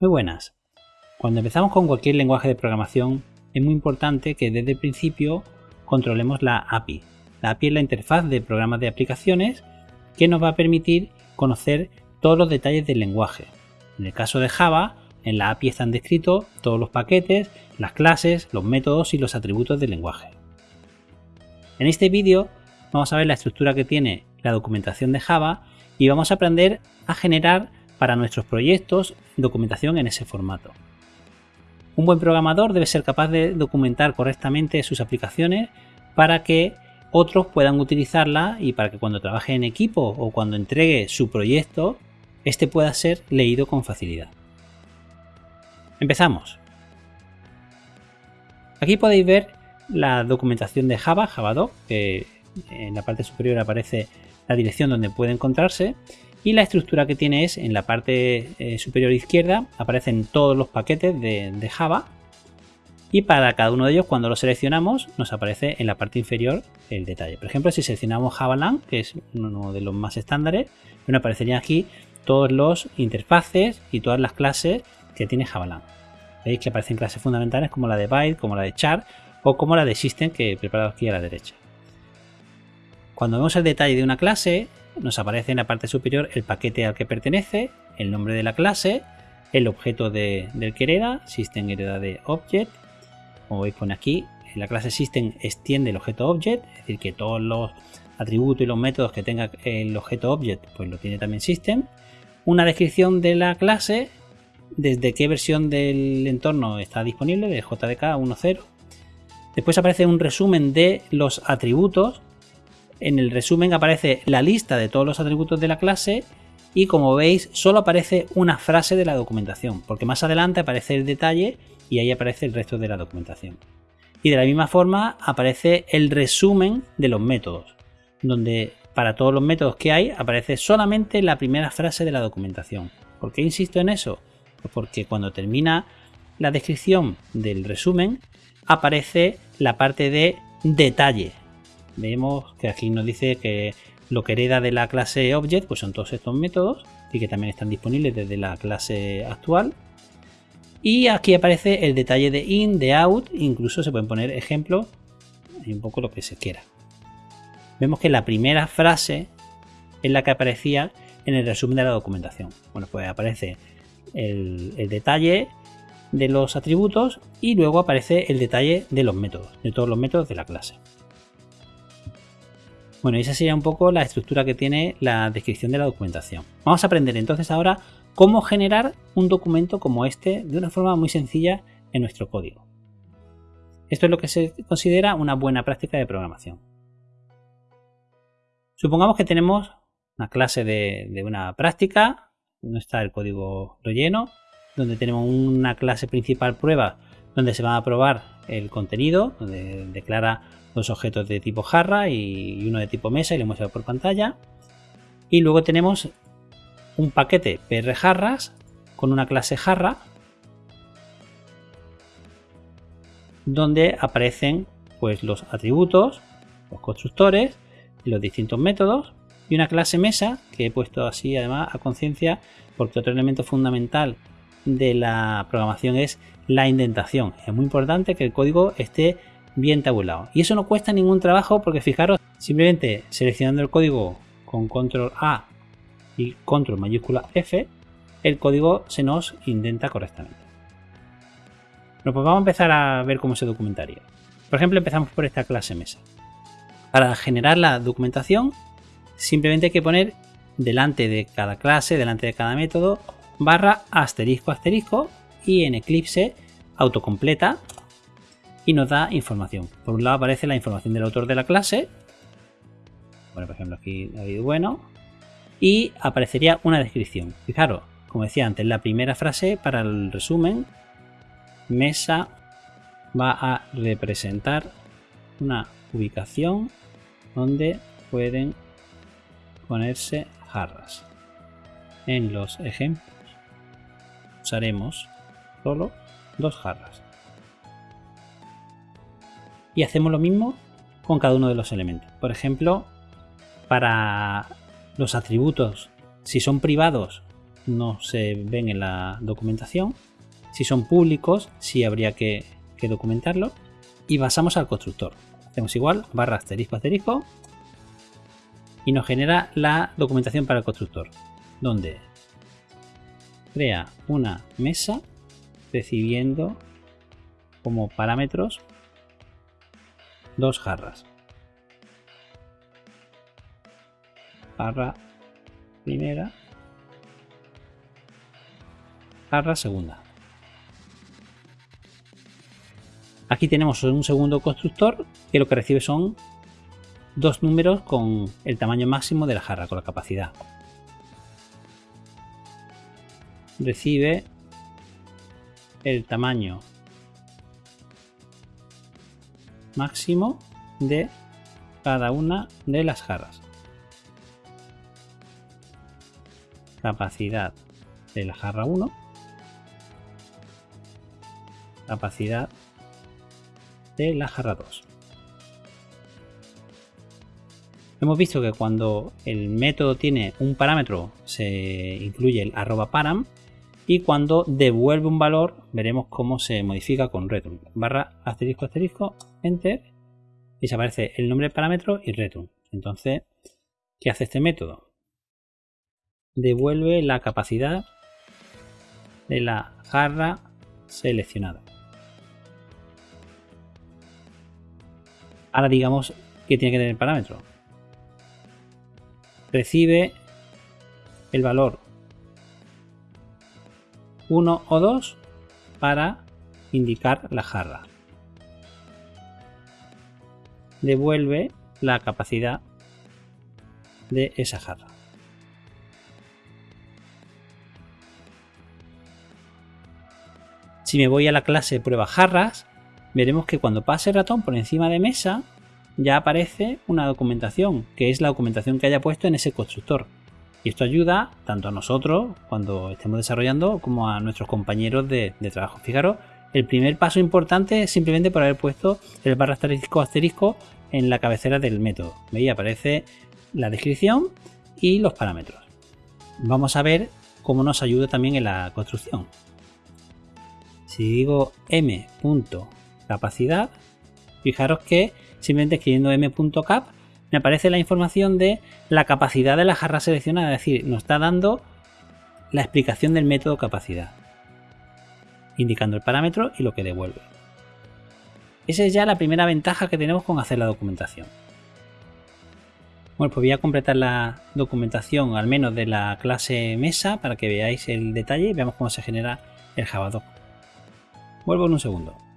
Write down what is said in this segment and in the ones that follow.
Muy buenas. Cuando empezamos con cualquier lenguaje de programación es muy importante que desde el principio controlemos la API. La API es la interfaz de programas de aplicaciones que nos va a permitir conocer todos los detalles del lenguaje. En el caso de Java, en la API están descritos todos los paquetes, las clases, los métodos y los atributos del lenguaje. En este vídeo vamos a ver la estructura que tiene la documentación de Java y vamos a aprender a generar para nuestros proyectos documentación en ese formato. Un buen programador debe ser capaz de documentar correctamente sus aplicaciones para que otros puedan utilizarla y para que cuando trabaje en equipo o cuando entregue su proyecto, este pueda ser leído con facilidad. Empezamos. Aquí podéis ver la documentación de Java, Javadoc, que en la parte superior aparece la dirección donde puede encontrarse y la estructura que tiene es en la parte eh, superior izquierda aparecen todos los paquetes de, Java y para cada uno de ellos cuando lo seleccionamos nos aparece en la parte inferior el detalle. Por ejemplo si seleccionamos JavaLang que es uno de los más estándares, bueno, aparecerían aquí todos los interfaces y todas las clases que tiene JavaLang. Veis que aparecen clases fundamentales como la de Byte, como la de Char o como la de System que he preparado aquí a la derecha. Cuando vemos el detalle de una clase, nos aparece en la parte superior el paquete al que pertenece, el nombre de la clase, el objeto de, del que hereda, System hereda de Object. Como veis pone aquí, la clase System extiende el objeto Object, es decir que todos los atributos y los métodos que tenga el objeto Object, pues lo tiene también System. Una descripción de la clase, desde qué versión del entorno está disponible, de JDK 1.0. Después aparece un resumen de los atributos en el resumen aparece la lista de todos los atributos de la clase y como veis solo aparece una frase de la documentación, porque más adelante aparece el detalle y ahí aparece el resto de la documentación. Y de la misma forma aparece el resumen de los métodos, donde para todos los métodos que hay aparece solamente la primera frase de la documentación. ¿Por qué insisto en eso? Pues porque cuando termina la descripción del resumen aparece la parte de detalle, vemos que aquí nos dice que lo que hereda de la clase Object pues son todos estos métodos y que también están disponibles desde la clase actual. Y aquí aparece el detalle de in, de out, incluso se pueden poner ejemplos y un poco lo que se quiera. Vemos que la primera frase es la que aparecía en el resumen de la documentación. Bueno, pues aparece el, el detalle de los atributos y luego aparece el detalle de los métodos, de todos los métodos de la clase. Bueno, esa sería un poco la estructura que tiene la descripción de la documentación. Vamos a aprender entonces ahora cómo generar un documento como este de una forma muy sencilla en nuestro código. Esto es lo que se considera una buena práctica de programación. Supongamos que tenemos una clase de, una práctica, donde está el código relleno, donde tenemos una clase principal prueba donde se va a probar el contenido, donde declara dos objetos de tipo jarra y uno de tipo mesa y lo muestra por pantalla. Y luego tenemos un paquete PR jarras con una clase jarra donde aparecen pues los atributos, los constructores, los distintos métodos y una clase mesa que he puesto así además a conciencia porque otro elemento fundamental de la programación es la indentación. Es muy importante que el código esté bien tabulado. Y eso no cuesta ningún trabajo porque fijaros, simplemente seleccionando el código con control A y control mayúscula F, el código se nos indenta correctamente. Bueno, pues vamos a empezar a ver cómo se documentaría. Por ejemplo, empezamos por esta clase mesa. Para generar la documentación, simplemente hay que poner delante de cada clase, delante de cada método, barra asterisco asterisco y en Eclipse autocompleta y nos da información. Por un lado aparece la información del autor de la clase. Bueno, por ejemplo, aquí David Bueno. Y aparecería una descripción. Fijaros, como decía antes, la primera frase para el resumen. Mesa va a representar una ubicación donde pueden ponerse jarras. En los ejemplos usaremos solo dos jarras y hacemos lo mismo con cada uno de los elementos. Por ejemplo, para los atributos, si son privados, no se ven en la documentación. Si son públicos, sí habría que, que documentarlo. Y pasamos al constructor. Hacemos igual, barra asterisco asterisco. Y nos genera la documentación para el constructor. Donde crea una mesa recibiendo como parámetros dos jarras. Jarra primera. Jarra segunda. Aquí tenemos un segundo constructor que lo que recibe son dos números con el tamaño máximo de la jarra, con la capacidad. Recibe el tamaño máximo de cada una de las jarras. Capacidad de la jarra 1. Capacidad de la jarra 2. Hemos visto que cuando el método tiene un parámetro se incluye el arroba param y cuando devuelve un valor veremos cómo se modifica con return. Barra asterisco asterisco, enter y se aparece el nombre del parámetro y return. Entonces, ¿qué hace este método? Devuelve la capacidad de la jarra seleccionada. Ahora digamos que tiene que tener el parámetro. Recibe el valor 1 o 2 para indicar la jarra. Devuelve la capacidad de esa jarra. Si me voy a la clase prueba jarras, veremos que cuando pase el ratón por encima de mesa, ya aparece una documentación, que es la documentación que haya puesto en ese constructor. Y esto ayuda tanto a nosotros cuando estemos desarrollando como a nuestros compañeros de, trabajo. Fijaros, el primer paso importante es simplemente por haber puesto el barra asterisco asterisco en la cabecera del método. Veis, aparece la descripción y los parámetros. Vamos a ver cómo nos ayuda también en la construcción. Si digo m.capacidad, fijaros que simplemente escribiendo m.cap me aparece la información de la capacidad de la jarra seleccionada, es decir, nos está dando la explicación del método capacidad, indicando el parámetro y lo que devuelve. Esa es ya la primera ventaja que tenemos con hacer la documentación. Bueno, pues voy a completar la documentación al menos de la clase mesa para que veáis el detalle y veamos cómo se genera el Javadoc. Vuelvo en un segundo.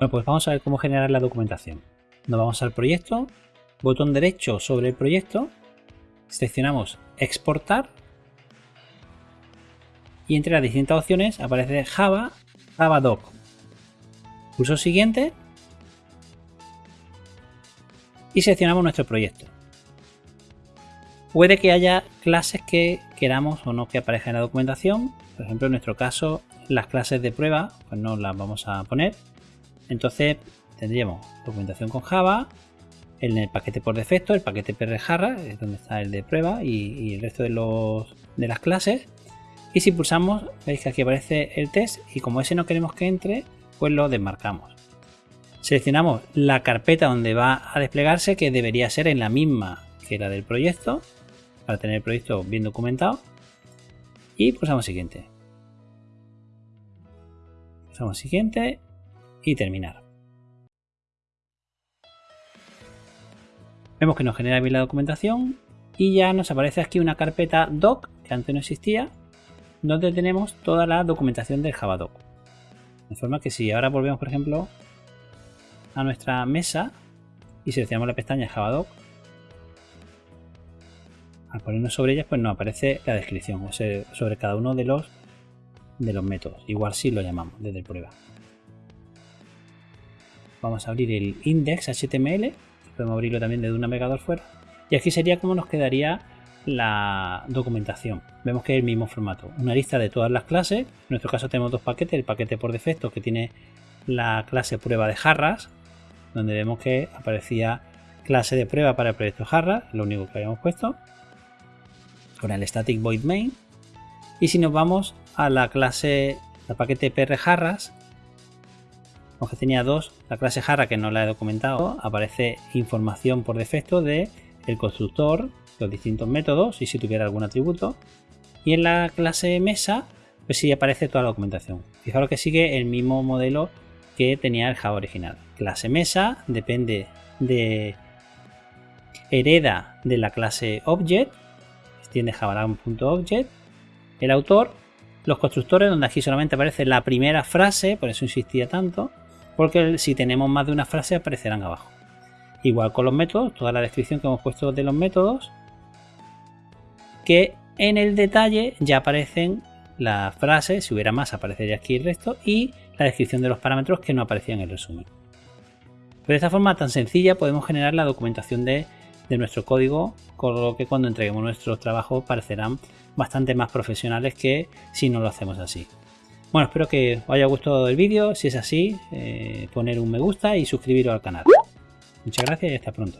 Bueno, pues vamos a ver cómo generar la documentación. Nos vamos al proyecto, botón derecho sobre el proyecto, seleccionamos exportar y entre las distintas opciones aparece Java, Javadoc. Pulso siguiente y seleccionamos nuestro proyecto. Puede que haya clases que queramos o no que aparezcan en la documentación. Por ejemplo, en nuestro caso, las clases de prueba, pues no las vamos a poner. Entonces tendríamos documentación con Java, en el paquete por defecto, el paquete PRJarra, es donde está el de prueba y, el resto de, las clases. Y si pulsamos, veis que aquí aparece el test y como ese no queremos que entre, pues lo desmarcamos. Seleccionamos la carpeta donde va a desplegarse, que debería ser en la misma que la del proyecto, para tener el proyecto bien documentado. Y pulsamos siguiente. Pulsamos siguiente y terminar. Vemos que nos genera bien la documentación y ya nos aparece aquí una carpeta doc que antes no existía donde tenemos toda la documentación del Javadoc. De forma que si ahora volvemos por ejemplo a nuestra mesa y seleccionamos la pestaña Javadoc al ponernos sobre ellas pues nos aparece la descripción sobre cada uno de los de los métodos. Igual si lo llamamos desde prueba. Vamos a abrir el index HTML. Podemos abrirlo también desde un navegador fuera. Y aquí sería como nos quedaría la documentación. Vemos que es el mismo formato. Una lista de todas las clases. En nuestro caso tenemos dos paquetes. El paquete por defecto que tiene la clase prueba de jarras. Donde vemos que aparecía clase de prueba para el proyecto jarras. Lo único que habíamos puesto. Con el static void main. Y si nos vamos a la clase, el paquete PR jarras, aunque tenía dos, la clase jarra que no la he documentado, aparece información por defecto de constructor, los distintos métodos y si tuviera algún atributo. Y en la clase mesa, pues sí aparece toda la documentación. Fijaros que sigue el mismo modelo que tenía el Java original. Clase mesa depende de hereda de la clase object, extiende java.object, el autor, los constructores, donde aquí solamente aparece la primera frase, por eso insistía tanto, porque si tenemos más de una frase aparecerán abajo. Igual con los métodos, toda la descripción que hemos puesto de los métodos, que en el detalle ya aparecen las frases, si hubiera más aparecería aquí el resto, y la descripción de los parámetros que no aparecían en el resumen. Pero de esta forma tan sencilla podemos generar la documentación de, nuestro código, con lo que cuando entreguemos nuestros trabajos parecerán bastante más profesionales que si no lo hacemos así. Bueno, espero que os haya gustado el vídeo. Si es así, eh, poner un me gusta y suscribiros al canal. Muchas gracias y hasta pronto.